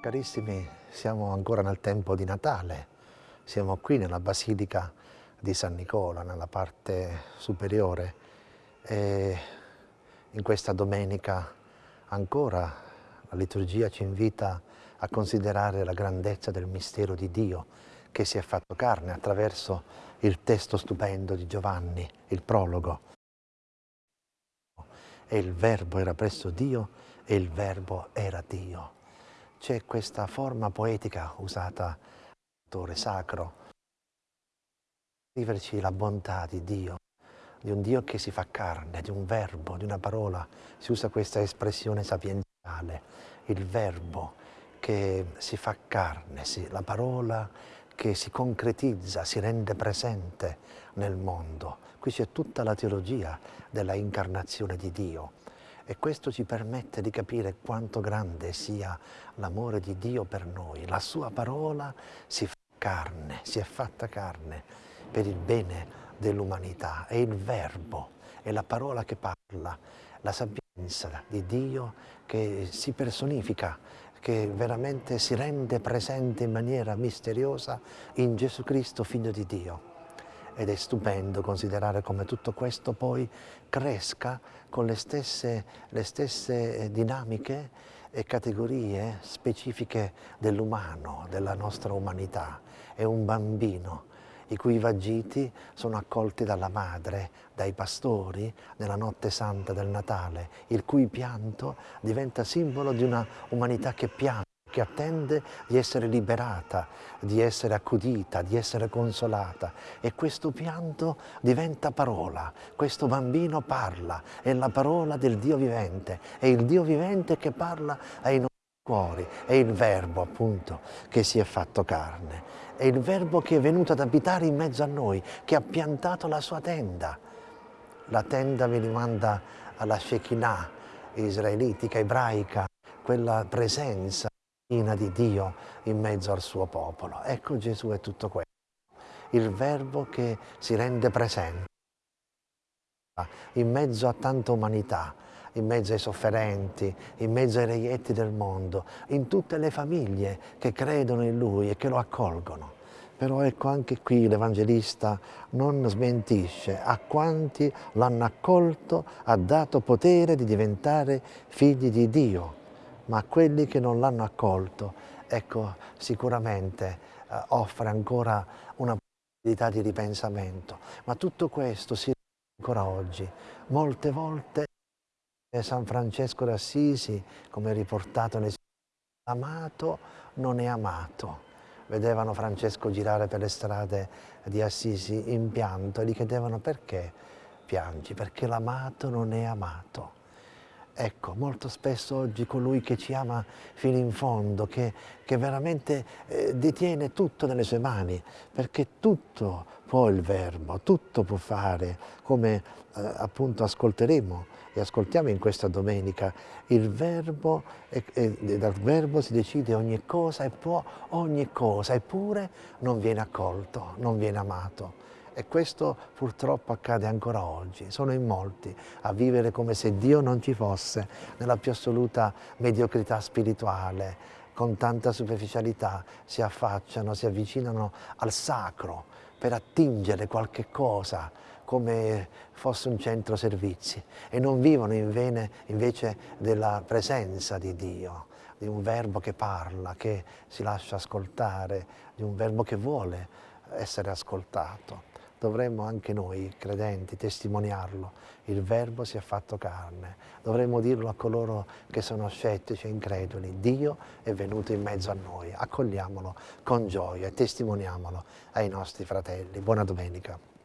Carissimi, siamo ancora nel tempo di Natale, siamo qui nella Basilica di San Nicola, nella parte superiore. E in questa domenica ancora la liturgia ci invita a considerare la grandezza del mistero di Dio che si è fatto carne attraverso il testo stupendo di Giovanni, il prologo. E il Verbo era presso Dio e il Verbo era Dio c'è questa forma poetica usata dall'autore sacro, scriverci la bontà di Dio, di un Dio che si fa carne, di un verbo, di una parola, si usa questa espressione sapienziale, il verbo che si fa carne, la parola che si concretizza, si rende presente nel mondo. Qui c'è tutta la teologia della incarnazione di Dio e questo ci permette di capire quanto grande sia l'amore di Dio per noi. La sua parola si fa carne, si è fatta carne per il bene dell'umanità. È il verbo, è la parola che parla, la sapienza di Dio che si personifica, che veramente si rende presente in maniera misteriosa in Gesù Cristo, Figlio di Dio ed è stupendo considerare come tutto questo poi cresca con le stesse, le stesse eh, dinamiche e categorie specifiche dell'umano, della nostra umanità. È un bambino i cui vagiti sono accolti dalla madre, dai pastori nella notte santa del Natale, il cui pianto diventa simbolo di una umanità che piange che attende di essere liberata, di essere accudita, di essere consolata. E questo pianto diventa parola, questo bambino parla, è la parola del Dio vivente, è il Dio vivente che parla ai nostri cuori, è il Verbo appunto che si è fatto carne, è il Verbo che è venuto ad abitare in mezzo a noi, che ha piantato la sua tenda. La tenda mi rimanda alla Shekinah israelitica, ebraica, quella presenza di Dio in mezzo al suo popolo. Ecco Gesù è tutto questo, il verbo che si rende presente in mezzo a tanta umanità, in mezzo ai sofferenti, in mezzo ai reietti del mondo, in tutte le famiglie che credono in Lui e che lo accolgono. Però ecco anche qui l'Evangelista non smentisce, a quanti l'hanno accolto ha dato potere di diventare figli di Dio ma quelli che non l'hanno accolto, ecco, sicuramente eh, offre ancora una possibilità di ripensamento. Ma tutto questo si ancora oggi. Molte volte San Francesco d'Assisi, come riportato nel amato non è amato. Vedevano Francesco girare per le strade di Assisi in pianto e gli chiedevano perché piangi? Perché l'amato non è amato. Ecco, molto spesso oggi colui che ci ama fino in fondo, che, che veramente eh, detiene tutto nelle sue mani, perché tutto può il Verbo, tutto può fare, come eh, appunto ascolteremo e ascoltiamo in questa domenica, il Verbo, e, e, dal Verbo si decide ogni cosa e può ogni cosa, eppure non viene accolto, non viene amato. E questo purtroppo accade ancora oggi. Sono in molti a vivere come se Dio non ci fosse, nella più assoluta mediocrità spirituale, con tanta superficialità, si affacciano, si avvicinano al sacro per attingere qualche cosa come fosse un centro servizi. E non vivono invece della presenza di Dio, di un verbo che parla, che si lascia ascoltare, di un verbo che vuole essere ascoltato dovremmo anche noi, credenti, testimoniarlo. Il Verbo si è fatto carne. Dovremmo dirlo a coloro che sono scettici e increduli. Dio è venuto in mezzo a noi. Accogliamolo con gioia e testimoniamolo ai nostri fratelli. Buona domenica.